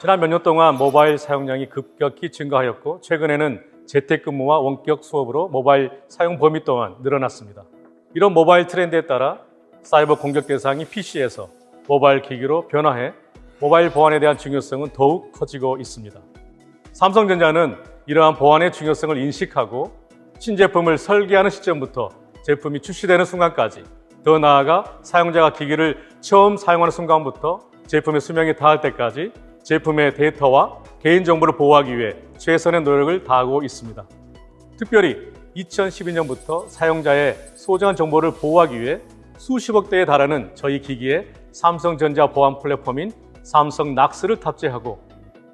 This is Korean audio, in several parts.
지난 몇 년 동안 모바일 사용량이 급격히 증가하였고 최근에는 재택근무와 원격 수업으로 모바일 사용 범위 또한 늘어났습니다. 이런 모바일 트렌드에 따라 사이버 공격 대상이 PC에서 모바일 기기로 변화해 모바일 보안에 대한 중요성은 더욱 커지고 있습니다. 삼성전자는 이러한 보안의 중요성을 인식하고 신제품을 설계하는 시점부터 제품이 출시되는 순간까지 더 나아가 사용자가 기기를 처음 사용하는 순간부터 제품의 수명이 다할 때까지 제품의 데이터와 개인정보를 보호하기 위해 최선의 노력을 다하고 있습니다. 특별히 2012년부터 사용자의 소중한 정보를 보호하기 위해 수십억 대에 달하는 저희 기기에 삼성전자 보안 플랫폼인 삼성 낙스를 탑재하고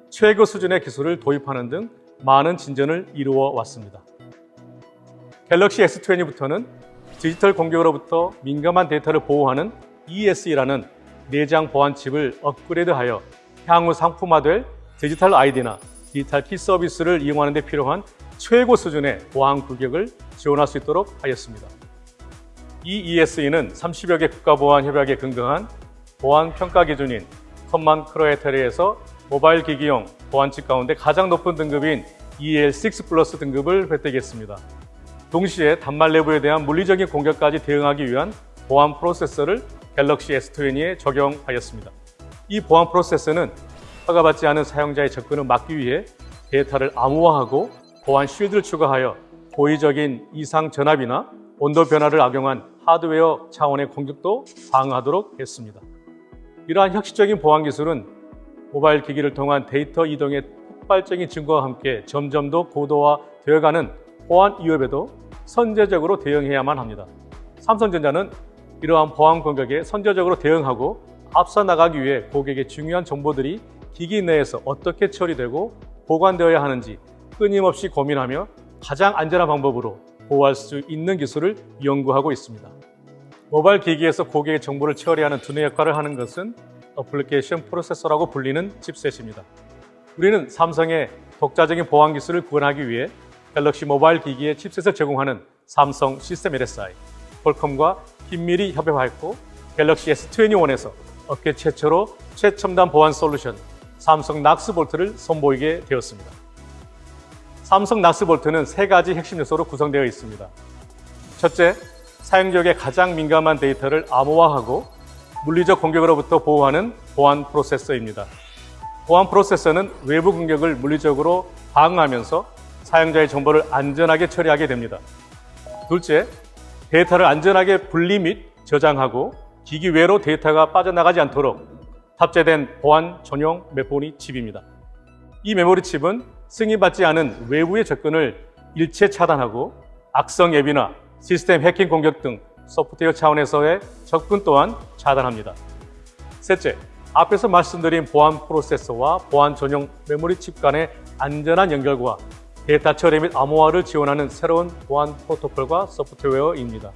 최고 수준의 기술을 도입하는 등 많은 진전을 이루어 왔습니다. Galaxy S20부터는 디지털 공격으로부터 민감한 데이터를 보호하는 eSE라는 내장 보안 칩을 업그레이드하여 향후 상품화될 디지털 아이디나 디지털 키 서비스를 이용하는 데 필요한 최고 수준의 보안 규격을 지원할 수 있도록 하였습니다. 이 eSE는 30여 개 국가보안 협약에 근거한 보안 평가 기준인 Common Criteria에서 모바일 기기용 보안칩 가운데 가장 높은 등급인 EAL6 플러스 등급을 획득했습니다. 동시에 단말 내부에 대한 물리적인 공격까지 대응하기 위한 보안 프로세서를 Galaxy S20에 적용하였습니다. 이 보안 프로세서는 허가받지 않은 사용자의 접근을 막기 위해 데이터를 암호화하고 보안 shield를 추가하여 고의적인 이상 전압이나 온도 변화를 악용한 하드웨어 차원의 공격도 방어하도록 했습니다. 이러한 혁신적인 보안 기술은 모바일 기기를 통한 데이터 이동의 폭발적인 증거와 함께 점점 더 고도화되어가는 보안 위협에도 선제적으로 대응해야만 합니다. 삼성전자는 이러한 보안 공격에 선제적으로 대응하고 앞서 나가기 위해 고객의 중요한 정보들이 기기 내에서 어떻게 처리되고 보관되어야 하는지 끊임없이 고민하며 가장 안전한 방법으로 보호할 수 있는 기술을 연구하고 있습니다. 모바일 기기에서 고객의 정보를 처리하는 두뇌 역할을 하는 것은 어플리케이션 프로세서라고 불리는 칩셋입니다. 우리는 삼성의 독자적인 보안 기술을 구현하기 위해 갤럭시 모바일 기기에 칩셋을 제공하는 삼성 시스템 LSI, 퀄컴과 긴밀히 협업하였고 갤럭시 S21에서 업계 최초로 최첨단 보안 솔루션 삼성 Knox Vault를 선보이게 되었습니다. 삼성 Knox Vault는 세 가지 핵심 요소로 구성되어 있습니다. 첫째, 사용자에게 가장 민감한 데이터를 암호화하고 물리적 공격으로부터 보호하는 보안 프로세서입니다. 보안 프로세서는 외부 공격을 물리적으로 방어하면서 사용자의 정보를 안전하게 처리하게 됩니다. 둘째, 데이터를 안전하게 분리 및 저장하고 기기 외로 데이터가 빠져나가지 않도록 탑재된 보안 전용 메모리 칩입니다. 이 메모리 칩은 승인받지 않은 외부의 접근을 일체 차단하고 악성 앱이나 시스템 해킹 공격 등 소프트웨어 차원에서의 접근 또한 차단합니다. 셋째, 앞에서 말씀드린 보안 프로세서와 보안 전용 메모리 칩 간의 안전한 연결과 데이터 처리 및 암호화를 지원하는 새로운 보안 프로토콜과 소프트웨어입니다.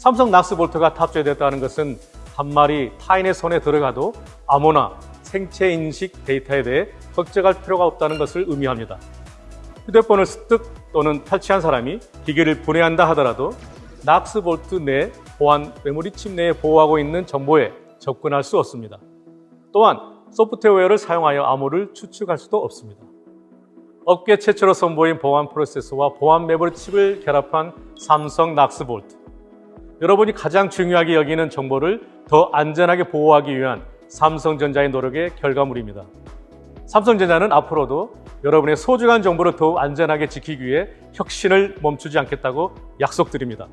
삼성 Knox Vault가 탑재되었다는 것은 단말이 타인의 손에 들어가도 암호나 생체 인식 데이터에 대해 걱정할 필요가 없다는 것을 의미합니다. 휴대폰을 습득 또는 탈취한 사람이 기계를 분해한다 하더라도 Knox Vault 내 보안 메모리 칩 내에 보호하고 있는 정보에 접근할 수 없습니다. 또한 소프트웨어를 사용하여 암호를 추측할 수도 없습니다. 업계 최초로 선보인 보안 프로세서와 보안 메모리 칩을 결합한 삼성 Knox Vault. 여러분이 가장 중요하게 여기는 정보를 더 안전하게 보호하기 위한 삼성전자의 노력의 결과물입니다. 삼성전자는 앞으로도 여러분의 소중한 정보를 더욱 안전하게 지키기 위해 혁신을 멈추지 않겠다고 약속드립니다.